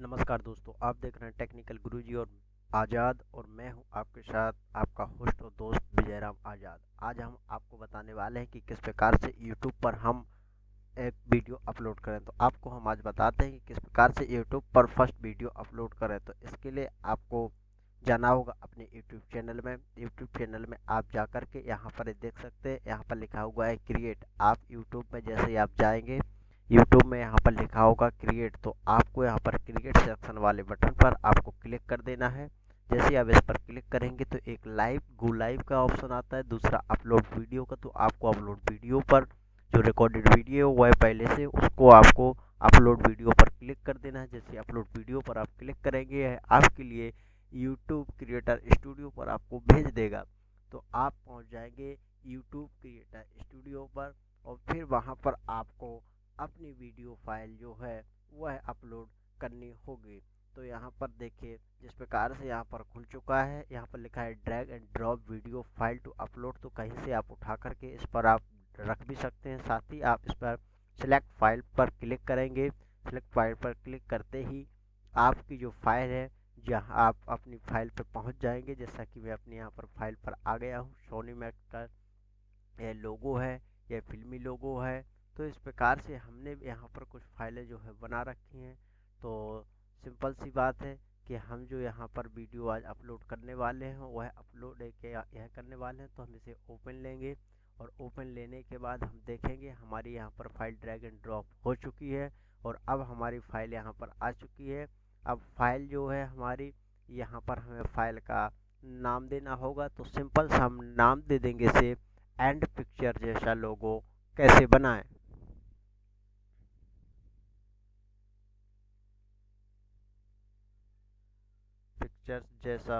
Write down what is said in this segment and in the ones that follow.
नमस्कार दोस्तों, आप देख रहे हैं टेक्निकल गुरुजी और आज़ाद और मैं हूँ आपके साथ आपका होस्ट और दोस्त विजयराम आज़ाद। आज हम आपको बताने वाले हैं कि किस प्रकार से यूट्यूब पर हम एक वीडियो अपलोड करें। तो आपको हम आज बताते हैं कि किस प्रकार से यूट्यूब पर फ़र्स्ट वीडियो अपलोड करें। तो इसके लिए आपको जाना होगा अपने यूट्यूब चैनल में। यूट्यूब चैनल में आप जा कर के यहाँ पर देख सकते हैं। यहाँ पर लिखा हुआ है क्रिएट आप यूट्यूब में जैसे ही आप जाएँगे यूट्यूब में यहाँ पर लिखा होगा क्रिएट तो आपको यहाँ पर क्रिएट सेक्शन वाले बटन पर आपको क्लिक कर देना है। जैसे आप इस पर क्लिक करेंगे तो एक लाइव गो लाइव का ऑप्शन आता है। दूसरा अपलोड वीडियो का तो आपको अपलोड वीडियो पर जो रिकॉर्डेड वीडियो हुआ है पहले से, उसको आपको अपलोड वीडियो पर क्लिक कर देना है। जैसे अपलोड वीडियो पर आप क्लिक करेंगे आपके लिए यूट्यूब क्रिएटर स्टूडियो पर आपको भेज देगा। तो आप पहुँच जाएँगे यूट्यूब क्रिएटर स्टूडियो पर और फिर वहाँ पर आपको अपनी वीडियो फ़ाइल जो है, वह अपलोड करनी होगी। तो यहाँ पर देखिए, जिस प्रकार से यहाँ पर खुल चुका है, यहाँ पर लिखा है, drag and drop video file to upload तो कहीं से आप उठा करके इस पर आप रख भी सकते हैं। साथ ही आप इस पर सिलेक्ट फ़ाइल पर क्लिक करेंगे। सिलेक्ट फ़ाइल पर क्लिक करते ही आपकी जो फ़ाइल है, जहाँ आप अपनी फ़ाइल पर पहुँच जाएँगे। जैसा कि मैं अपने यहाँ पर फ़ाइल पर आ गया हूँ। सोनी मैक का यह लोगो है, यह फिल्मी लोगो है। तो इस प्रकार से हमने यहाँ पर कुछ फाइलें जो है बना रखी हैं। तो सिंपल सी बात है कि हम जो यहाँ पर वीडियो आज अपलोड करने वाले हैं, वह अपलोड यह करने वाले हैं तो हम इसे ओपन लेंगे और ओपन लेने के बाद हम देखेंगे हमारी यहाँ पर फ़ाइल ड्रैग एंड ड्रॉप हो चुकी है और अब हमारी फ़ाइल यहाँ पर आ चुकी है। अब फ़ाइल जो है हमारी, यहाँ पर हमें फ़ाइल का नाम देना होगा तो सिंपल सा हम नाम दे देंगे इसे, एंड पिक्चर जैसा लोगो कैसे बनाएँ। पिक्चर्स जैसा।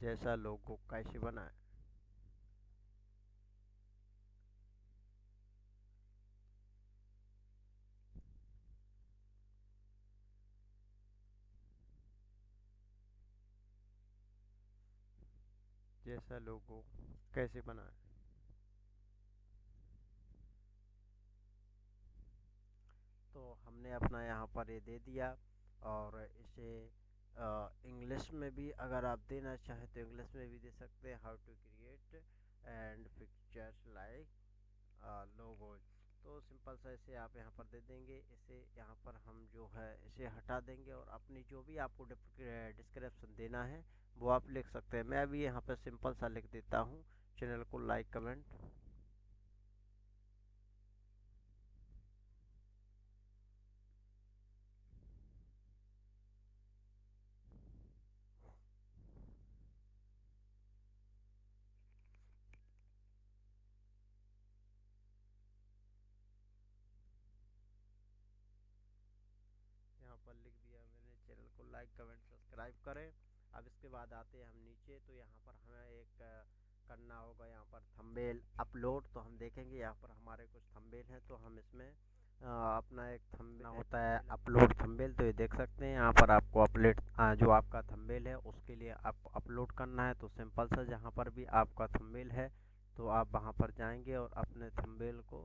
जैसा लोगो कैसे बनाए जैसा लोगो कैसे बनाए तो हमने अपना यहाँ पर ये दे दिया और इसे इंग्लिश में भी अगर आप देना चाहें तो इंग्लिश में भी दे सकते हैं how to create and pictures like logos तो सिंपल सा इसे आप यहाँ पर दे देंगे। इसे यहाँ पर हम जो है, इसे हटा देंगे और अपनी जो भी आपको डिस्क्रिप्शन देना है, वो आप लिख सकते हैं। मैं अभी यहाँ पर सिंपल सा लिख देता हूँ। चैनल को like comment like comment subscribe करें। अब इसके बाद आते हैं हम नीचे तो यहाँ पर हमें एक करना होगा यहाँ पर थंबेल अपलोड तो हम देखेंगे यहाँ पर हमारे कुछ थंबेल हैं तो हम इसमें अपना एक थंबेल होता है अपलोड थंबेल तो ये देख सकते हैं। यहाँ पर आपको अपलेट जो आपका थंबेल है उसके लिए आपको अपलोड करना है तो सिंपल सा जहाँ पर भी आपका थंबेल है तो आप वहाँ पर जाएँगे और अपने थंबेल को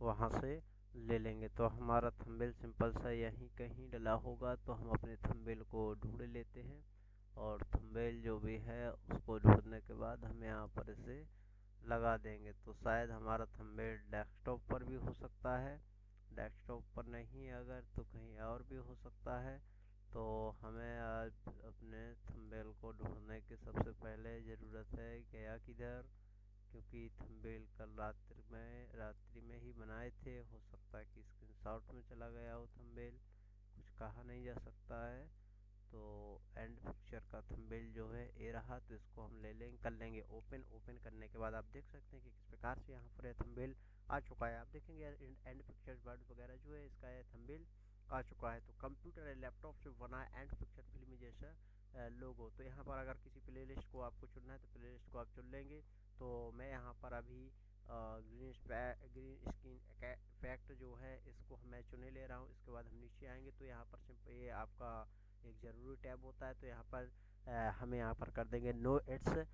वहाँ से ले लेंगे। तो हमारा थंबेल सिंपल सा यहीं कहीं डला होगा तो हम अपने थंबेल को ढूंढ लेते हैं और थंबेल जो भी है उसको ढूँढने के बाद हम यहाँ पर इसे लगा देंगे। तो शायद हमारा थंबेल डेस्कटॉप पर भी हो सकता है। डेस्कटॉप पर नहीं, अगर तो कहीं और भी हो सकता है। तो हमें आज अपने थंबेल को ढूँढने की सबसे पहले ज़रूरत है गया किधर क्योंकि थंबेल कल रात्रि में रात्रि में ही बनाए थे। हो सकता है कि स्क्रीनशॉट में चला गया हो थंबेल कुछ कहा नहीं जा सकता है। तो एंड पिक्चर का थंबेल जो है ये रहा तो इसको हम ले लेंगे कर लेंगे ओपन ओपन करने के बाद आप देख सकते हैं कि किस प्रकार से यहाँ पर यह थंबेल आ चुका है। आप देखेंगे एंड पिक्चर वर्ड वगैरह जो है, इसका यह थंबेल आ चुका है। तो कंप्यूटर या लैपटॉप से बना एंड पिक्चर फ़िल्म जैसा लोगो तो यहाँ पर अगर किसी प्लेलिस्ट को आपको चुनना है तो प्लेलिस्ट को आप चुन लेंगे। तो मैं यहाँ पर अभी ग्रीन ग्रीन स्क्रीन इफ़ेक्ट जो है इसको मैं चुने ले रहा हूँ। इसके बाद हम नीचे आएँगे तो यहाँ पर ये आपका एक ज़रूरी टैब होता है तो यहाँ पर आ, हमें यहाँ पर कर देंगे no it's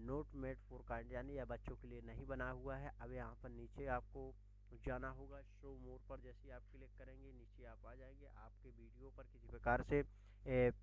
not made for kind यानी यह बच्चों के लिए नहीं बना हुआ है। अब यहाँ पर नीचे आपको जाना होगा शो मोर पर जैसे आप क्लिक करेंगे नीचे आप आ जाएँगे आपके वीडियो पर किसी प्रकार से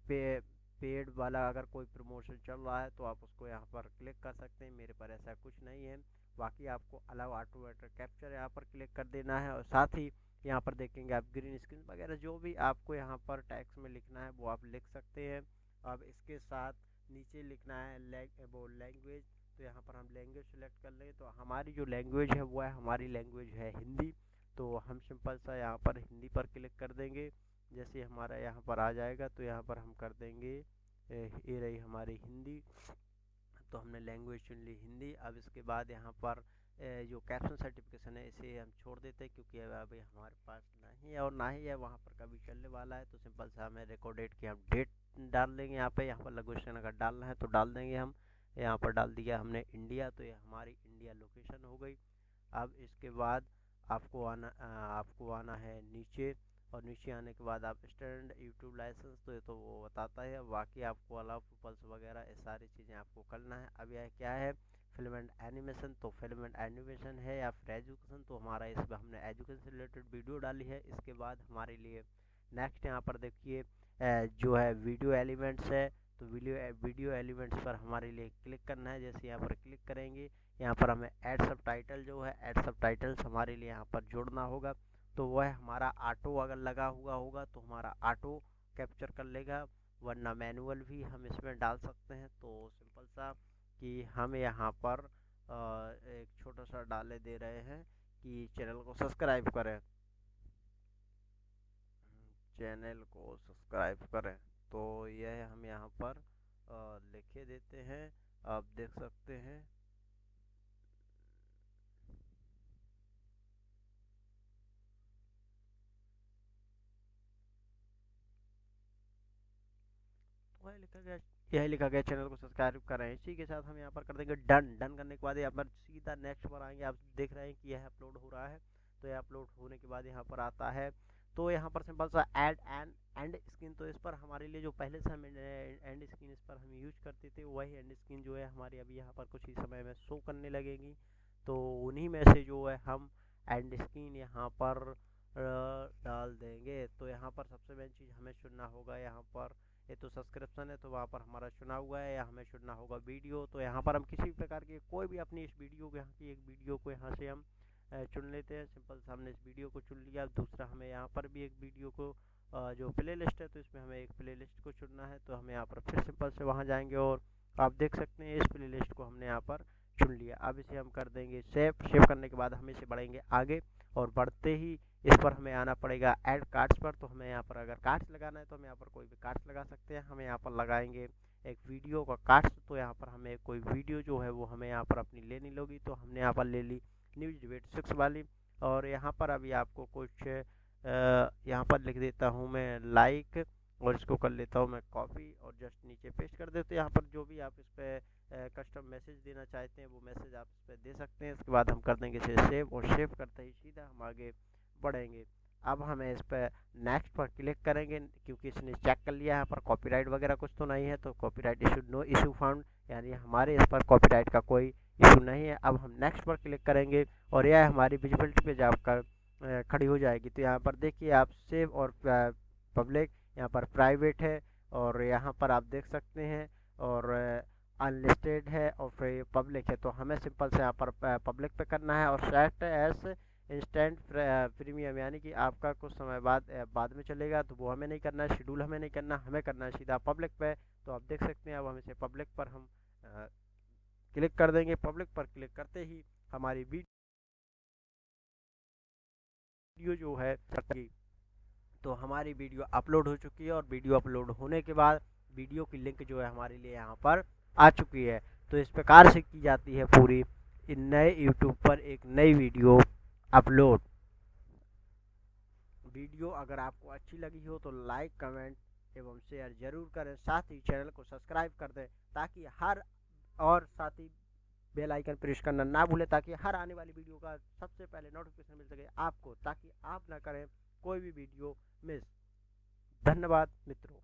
पे, पेड वाला अगर कोई प्रमोशन चल रहा है तो आप उसको यहाँ पर क्लिक कर सकते हैं। मेरे पर ऐसा कुछ नहीं है। बाकी आपको अलाउ ऑटोमेटर कैप्चर यहाँ पर क्लिक कर देना है और साथ ही यहाँ पर देखेंगे आप ग्रीन स्क्रीन वगैरह, जो भी आपको यहाँ पर टैक्स में लिखना है, वो आप लिख सकते हैं। अब इसके साथ नीचे लिखना है लैंग वो लैंग्वेज तो यहाँ पर हम लैंग्वेज सेलेक्ट कर लेंगे तो हमारी जो लैंग्वेज है, वो है हमारी लैंग्वेज है हिंदी। तो हम सिंपल सा यहाँ पर हिंदी पर क्लिक कर देंगे। जैसे हमारा यहाँ पर आ जाएगा तो यहाँ पर हम कर देंगे ये रही हमारी हिंदी। तो हमने लैंग्वेज चुन ली हिंदी। अब इसके बाद यहाँ पर जो कैप्शन सर्टिफिकेशन है, इसे हम छोड़ देते हैं, क्योंकि अभी हमारे पास नहीं है और ना ही है, वहाँ पर कभी चलने वाला है। तो सिंपल सा हमें रिकॉर्डेड की हम डेट डाल देंगे यहाँ पे। यहाँ पर लघुशन अगर डालना है तो डाल देंगे हम। यहाँ पर डाल दिया हमने इंडिया तो ये हमारी इंडिया लोकेशन हो गई। अब इसके बाद आपको आना आपको आना है नीचे। और नीचे आने के बाद आप स्टैंड यूट्यूब लाइसेंस तो ये तो वो बताता है बाकी आपको अलाउ पल्स वगैरह ये सारी चीज़ें आपको करना है। अब यह क्या है? फ़िल्म एंड एनिमेशन तो फ़िल्म एंड एनिमेशन है या फिर एजुकेशन? तो हमारा इसमें हमने एजुकेशन से रिलेटेड वीडियो डाली है। इसके बाद हमारे लिए नेक्स्ट यहाँ पर देखिए जो है वीडियो एलिमेंट्स है तो वीडियो वीडियो एलिमेंट्स पर हमारे लिए क्लिक करना है। जैसे यहाँ पर क्लिक करेंगे, यहाँ पर हमें ऐड सब टाइटल जो है ऐड सब टाइटल्स हमारे लिए यहाँ पर जोड़ना होगा। तो वह हमारा ऑटो अगर लगा हुआ होगा तो हमारा ऑटो कैप्चर कर लेगा, वरना मैनुअल भी हम इसमें डाल सकते हैं। तो सिंपल सा कि हम यहाँ पर एक छोटा सा डाले दे रहे हैं कि चैनल को सब्सक्राइब करें। चैनल को सब्सक्राइब करें। तो यह हम यहाँ पर लिखे देते हैं। आप देख सकते हैं वह लिखा गया, यही लिखा गया चैनल को सब्सक्राइब करें। इसी के साथ हम यहाँ पर कर देंगे डन डन करने के बाद यहाँ पर सीधा नेक्स्ट पर आएँगे। आप देख रहे हैं कि यह अपलोड हो रहा है। तो यह अपलोड होने के बाद यहाँ पर आता है। तो यहाँ पर सिंपल सा ऐड एंड एंड स्क्रीन तो इस पर हमारे लिए जो पहले से हम एंड स्क्रीन इस पर हम यूज़ करते थे, वही एंड स्क्रीन जो है हमारी अभी यहाँ पर कुछ ही समय में शो करने लगेगी। तो उन्हीं में से जो है हम एंड स्क्रीन यहाँ पर डाल देंगे। तो यहाँ पर सबसे मेन चीज़ हमें चुनना होगा। यहाँ पर ये तो सब्सक्रिप्शन है तो वहाँ पर हमारा चुना हुआ है, या हमें चुनना होगा वीडियो तो यहाँ पर हम किसी भी प्रकार की कोई भी अपनी इस वीडियो को यहाँ की एक वीडियो को यहाँ से हम चुन लेते हैं। सिंपल से हमने इस वीडियो को चुन लिया, दूसरा हमें यहाँ पर भी एक वीडियो को जो प्ले लिस्ट है तो इसमें हमें एक प्ले लिस्ट को चुनना है तो हम यहाँ पर फिर सिंपल से वहाँ जाएँगे और आप देख सकते हैं इस प्ले लिस्ट को हमने यहाँ पर चुन लिया। अब इसे हम कर देंगे सेव सेव करने के बाद हम इसे बढ़ेंगे आगे और बढ़ते ही इस पर हमें आना पड़ेगा ऐड कार्ड्स पर। तो हमें यहाँ पर अगर कार्ड्स लगाना है तो हम यहाँ पर कोई भी कार्ड्स लगा सकते हैं। हमें यहाँ पर लगाएँगे एक वीडियो का कार्ड्स तो यहाँ पर हमें कोई वीडियो जो है वो हमें यहाँ पर अपनी लेनी लोगी। तो हमने यहाँ पर ले ली न्यूज़ डिबेट सिक्स वाली। और यहाँ पर अभी आपको कुछ यहाँ पर लिख देता हूँ मैं लाइक और इसको कर लेता हूँ मैं कॉपी और जस्ट नीचे पेस्ट कर देते यहाँ पर जो भी आप इस पर कस्टम मैसेज देना चाहते हैं वो मैसेज आप इस पर दे सकते हैं। इसके बाद हम कर देंगे इसे सेव और सेव करते ही सीधा हम आगे बढ़ेंगे अब हमें इस पर नेक्स्ट पर क्लिक करेंगे, क्योंकि इसने चेक कर लिया है पर कॉपीराइट वगैरह कुछ तो नहीं है तो copyright issue no issue found यानी हमारे इस पर कॉपीराइट का कोई इशू नहीं है। अब हम नेक्स्ट पर क्लिक करेंगे और यह हमारी विजिबिलिटी पे जाकर खड़ी हो जाएगी। तो यहाँ पर देखिए, आप सेव और पब्लिक यहाँ पर प्राइवेट है और यहाँ पर आप देख सकते हैं और अनलिस्टेड है और फिर पब्लिक है। तो हमें सिंपल से यहाँ पर पब्लिक पे करना है और सेट एस इंस्टेंट प्रीमियम यानी कि आपका कुछ समय बाद बाद में चलेगा तो वो हमें नहीं करना है शेड्यूल हमें नहीं करना हमें करना है सीधा पब्लिक पे तो आप देख सकते हैं अब हम इसे पब्लिक पर हम आ, क्लिक कर देंगे पब्लिक पर क्लिक करते ही हमारी वीडियो जो है तो हमारी वीडियो अपलोड हो चुकी है और वीडियो अपलोड होने के बाद वीडियो की लिंक जो है हमारे लिए यहाँ पर आ चुकी है। तो इस प्रकार से की जाती है पूरी नए यूट्यूब पर एक नई वीडियो अपलोड। वीडियो अगर आपको अच्छी लगी हो तो लाइक, कमेंट एवं शेयर ज़रूर करें। साथ ही चैनल को सब्सक्राइब कर दें ताकि हर और साथ ही बेल आइकन प्रेस करना ना भूलें ताकि हर आने वाली वीडियो का सबसे पहले नोटिफिकेशन मिल सके आपको, ताकि आप ना करें कोई भी वीडियो मिस धन्यवाद मित्रों।